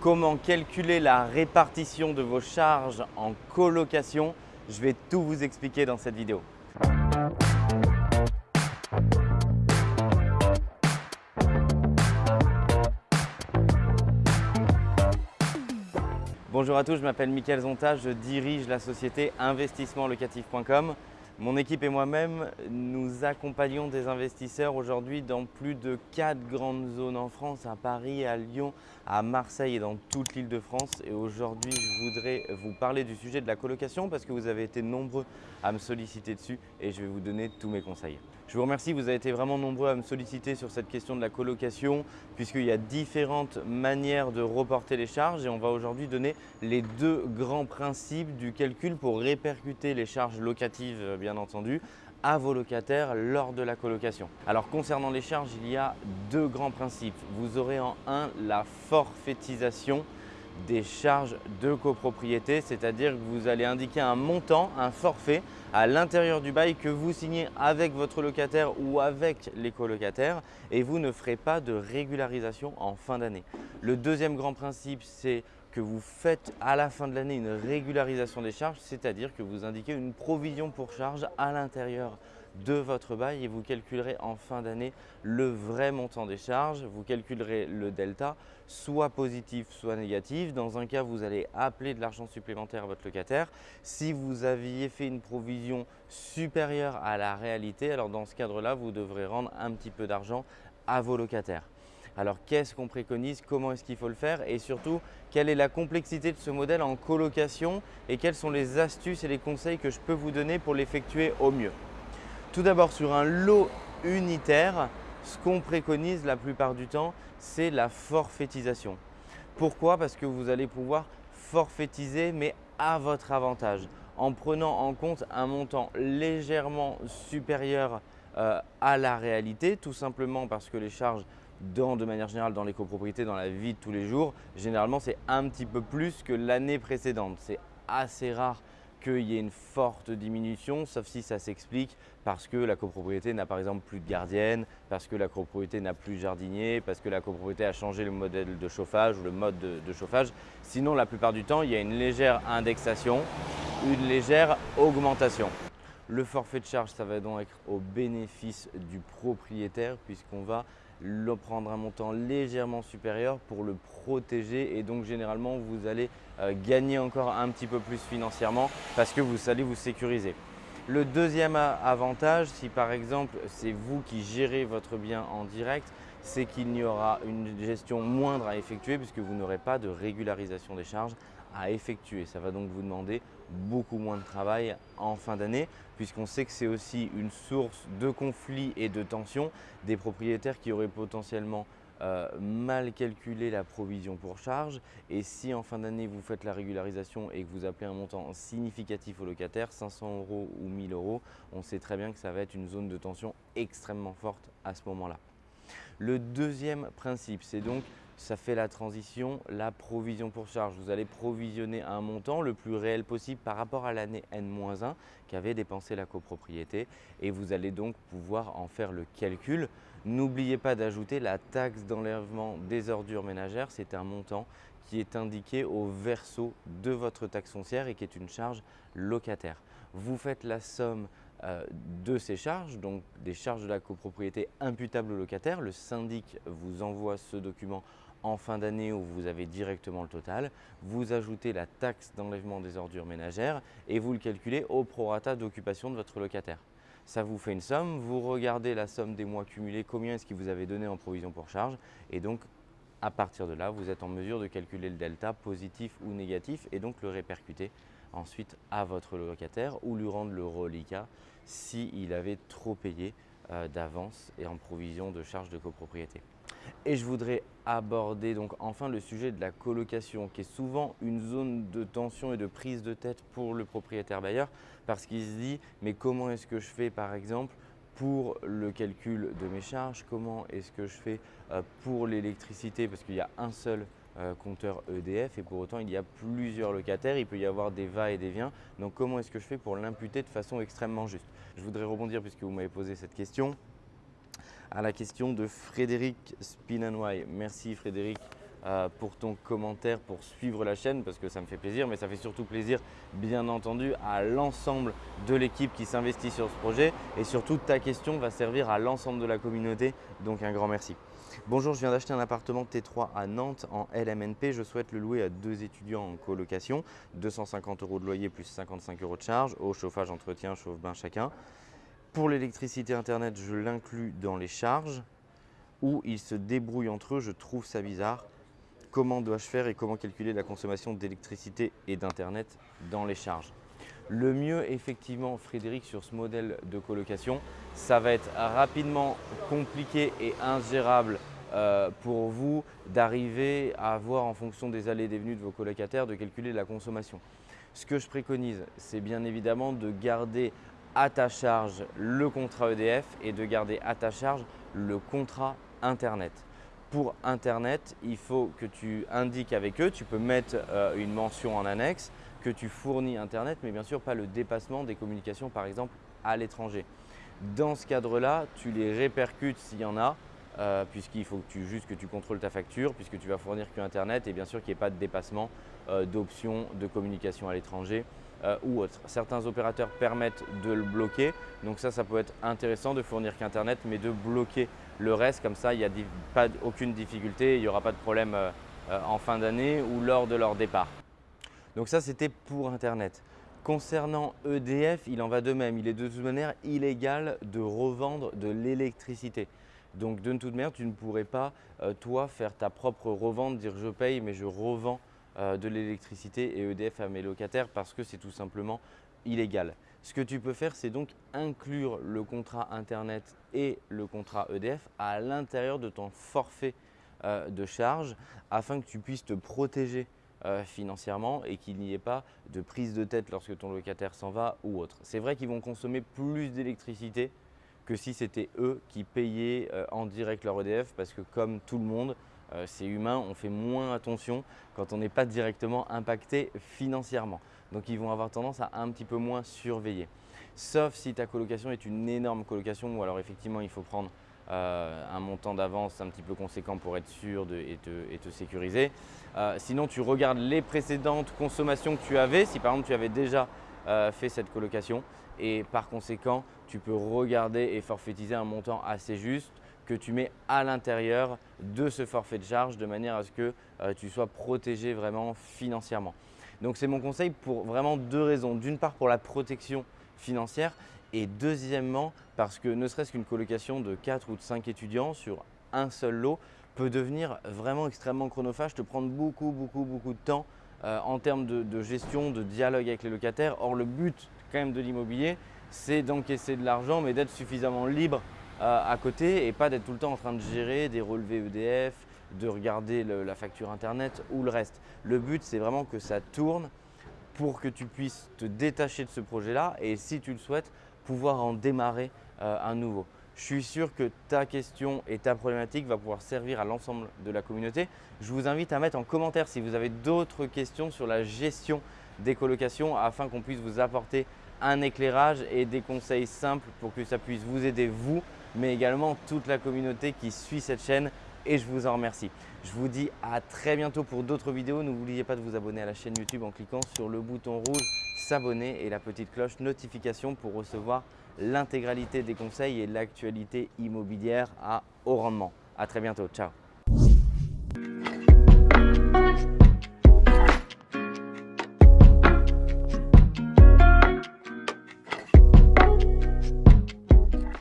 comment calculer la répartition de vos charges en colocation. Je vais tout vous expliquer dans cette vidéo. Bonjour à tous, je m'appelle Mickaël Zonta, je dirige la société investissementlocatif.com. Mon équipe et moi-même, nous accompagnons des investisseurs aujourd'hui dans plus de quatre grandes zones en France, à Paris, à Lyon, à Marseille et dans toute l'île de France. Et aujourd'hui, je voudrais vous parler du sujet de la colocation parce que vous avez été nombreux à me solliciter dessus et je vais vous donner tous mes conseils. Je vous remercie, vous avez été vraiment nombreux à me solliciter sur cette question de la colocation puisqu'il y a différentes manières de reporter les charges et on va aujourd'hui donner les deux grands principes du calcul pour répercuter les charges locatives bien entendu à vos locataires lors de la colocation. Alors concernant les charges, il y a deux grands principes. Vous aurez en un la forfaitisation des charges de copropriété, c'est-à-dire que vous allez indiquer un montant, un forfait à l'intérieur du bail que vous signez avec votre locataire ou avec les colocataires et vous ne ferez pas de régularisation en fin d'année. Le deuxième grand principe, c'est que vous faites à la fin de l'année une régularisation des charges, c'est-à-dire que vous indiquez une provision pour charge à l'intérieur de votre bail et vous calculerez en fin d'année le vrai montant des charges. Vous calculerez le delta, soit positif, soit négatif. Dans un cas, vous allez appeler de l'argent supplémentaire à votre locataire. Si vous aviez fait une provision supérieure à la réalité, alors dans ce cadre-là, vous devrez rendre un petit peu d'argent à vos locataires. Alors qu'est-ce qu'on préconise, comment est-ce qu'il faut le faire? Et surtout quelle est la complexité de ce modèle en colocation? Et quelles sont les astuces et les conseils que je peux vous donner pour l'effectuer au mieux? Tout d'abord sur un lot unitaire, ce qu'on préconise la plupart du temps, c'est la forfaitisation. Pourquoi? Parce que vous allez pouvoir forfaitiser mais à votre avantage. En prenant en compte un montant légèrement supérieur euh, à la réalité, tout simplement parce que les charges dans, de manière générale dans les copropriétés, dans la vie de tous les jours, généralement c'est un petit peu plus que l'année précédente. C'est assez rare qu'il y ait une forte diminution, sauf si ça s'explique parce que la copropriété n'a par exemple plus de gardienne, parce que la copropriété n'a plus de jardinier, parce que la copropriété a changé le modèle de chauffage ou le mode de, de, chauffage. Sinon, la plupart du temps, il y a une légère indexation, une légère augmentation. Le forfait de charge, ça va donc être au bénéfice du propriétaire puisqu'on va le prendre un montant légèrement supérieur pour le protéger et donc généralement vous allez euh, gagner encore un petit peu plus financièrement parce que vous allez vous sécuriser. Le deuxième avantage, si par exemple c'est vous qui gérez votre bien en direct, c'est qu'il n'y aura une gestion moindre à effectuer puisque vous n'aurez pas de régularisation des charges à effectuer. Ça va donc vous demander beaucoup moins de travail en fin d'année puisqu'on sait que c'est aussi une source de conflits et de tensions des propriétaires qui auraient potentiellement euh, mal calculé la provision pour charge et si en fin d'année vous faites la régularisation et que vous appelez un montant significatif au locataire, 500 euros ou 1000 euros, on sait très bien que ça va être une zone de tension extrêmement forte à ce moment-là. Le deuxième principe, c'est donc ça fait la transition, la provision pour charge. Vous allez provisionner un montant le plus réel possible par rapport à l'année N-1 qu'avait dépensé la copropriété et vous allez donc pouvoir en faire le calcul. N'oubliez pas d'ajouter la taxe d'enlèvement des ordures ménagères. C'est un montant qui est indiqué au verso de votre taxe foncière et qui est une charge locataire. Vous faites la somme euh, de ces charges, donc des charges de la copropriété imputables au locataire. Le syndic vous envoie ce document en fin d'année où vous avez directement le total, vous ajoutez la taxe d'enlèvement des ordures ménagères et vous le calculez au prorata d'occupation de votre locataire. Ça vous fait une somme, vous regardez la somme des mois cumulés, combien est-ce qu'il vous avez donné en provision pour charge et donc à partir de là, vous êtes en mesure de calculer le delta positif ou négatif et donc le répercuter ensuite à votre locataire ou lui rendre le reliquat s'il avait trop payé euh, d'avance et en provision de charges de copropriété. Et je voudrais aborder donc enfin le sujet de la colocation qui est souvent une zone de tension et de prise de tête pour le propriétaire bailleur parce qu'il se dit mais comment est-ce que je fais par exemple pour le calcul de mes charges, comment est-ce que je fais euh, pour l'électricité? Parce qu'il y a un seul euh, compteur EDF et pour autant il y a plusieurs locataires, il peut y avoir des va et des viens. Donc comment est-ce que je fais pour l'imputer de façon extrêmement juste? Je voudrais rebondir puisque vous m'avez posé cette question à la question de Frédéric Spinanway. Merci Frédéric euh, pour ton commentaire, pour suivre la chaîne parce que ça me fait plaisir, mais ça fait surtout plaisir bien entendu à l'ensemble de l'équipe qui s'investit sur ce projet et surtout ta question va servir à l'ensemble de la communauté, donc un grand merci. Bonjour, je viens d'acheter un appartement T3 à Nantes en LMNP. Je souhaite le louer à deux étudiants en colocation. 250 euros de loyer plus 55 euros de charge, au chauffage, entretien, chauffe-bain chacun. Pour l'électricité internet, je l'inclus dans les charges ou ils se débrouillent entre eux. Je trouve ça bizarre. Comment dois-je faire et comment calculer la consommation d'électricité et d'internet dans les charges? Le mieux, effectivement, Frédéric, sur ce modèle de colocation, ça va être rapidement compliqué et ingérable euh, pour vous d'arriver à avoir, en fonction des allées et des venues de vos colocataires, de calculer la consommation. Ce que je préconise, c'est bien évidemment de garder à ta charge le contrat EDF et de garder à ta charge le contrat Internet. Pour Internet, il faut que tu indiques avec eux, tu peux mettre euh, une mention en annexe, que tu fournis Internet, mais bien sûr pas le dépassement des communications par exemple à l'étranger. Dans ce cadre-là, tu les répercutes s'il y en a, euh, puisqu'il faut que tu, juste que tu contrôles ta facture, puisque tu vas fournir que Internet et bien sûr qu'il n'y ait pas de dépassement euh, d'options de communication à l'étranger euh, ou autre. Certains opérateurs permettent de le bloquer, donc ça, ça peut être intéressant de fournir qu'Internet, mais de bloquer le reste, comme ça, il n'y a pas, aucune difficulté, il n'y aura pas de problème en fin d'année ou lors de leur départ. Donc ça, c'était pour Internet. Concernant EDF, il en va de même. Il est de toute manière illégal de revendre de l'électricité. Donc de toute manière, tu ne pourrais pas, euh, toi, faire ta propre revente, dire je paye mais je revends euh, de l'électricité et EDF à mes locataires parce que c'est tout simplement illégal. Ce que tu peux faire, c'est donc inclure le contrat Internet et le contrat EDF à l'intérieur de ton forfait euh, de charge afin que tu puisses te protéger financièrement et qu'il n'y ait pas de prise de tête lorsque ton locataire s'en va ou autre. C'est vrai qu'ils vont consommer plus d'électricité que si c'était eux qui payaient euh, en direct leur EDF parce que comme tout le monde, euh, c'est humain, on fait moins attention quand on n'est pas directement impacté financièrement. Donc ils vont avoir tendance à un petit peu moins surveiller. Sauf si ta colocation est une énorme colocation ou alors effectivement il faut prendre euh, un montant d'avance un petit peu conséquent pour être sûr de, et, te, sécuriser. Sinon, tu regardes les précédentes consommations que tu avais, si par exemple tu avais déjà euh, fait cette colocation et par conséquent, tu peux regarder et forfaitiser un montant assez juste que tu mets à l'intérieur de ce forfait de charge de manière à ce que tu sois protégé vraiment financièrement. Donc c'est mon conseil pour vraiment deux raisons. D'une part pour la protection financière et deuxièmement, parce que ne serait-ce qu'une colocation de 4 ou de 5 étudiants sur un seul lot peut devenir vraiment extrêmement chronophage, te prendre beaucoup, beaucoup, beaucoup de temps euh, en termes de, gestion, de dialogue avec les locataires. Or, le but quand même de l'immobilier, c'est d'encaisser de l'argent, mais d'être suffisamment libre euh, à côté et pas d'être tout le temps en train de gérer des relevés EDF, de regarder la facture Internet ou le reste. Le but, c'est vraiment que ça tourne pour que tu puisses te détacher de ce projet-là et si tu le souhaites, pouvoir en démarrer euh, un nouveau. Je suis sûr que ta question et ta problématique va pouvoir servir à l'ensemble de la communauté. Je vous invite à mettre en commentaire si vous avez d'autres questions sur la gestion des colocations afin qu'on puisse vous apporter un éclairage et des conseils simples pour que ça puisse vous aider vous, mais également toute la communauté qui suit cette chaîne et je vous en remercie. Je vous dis à très bientôt pour d'autres vidéos. N'oubliez pas de vous abonner à la chaîne YouTube en cliquant sur le bouton rouge s'abonner et la petite cloche notification pour recevoir l'intégralité des conseils et l'actualité immobilière à haut rendement. À très bientôt. Ciao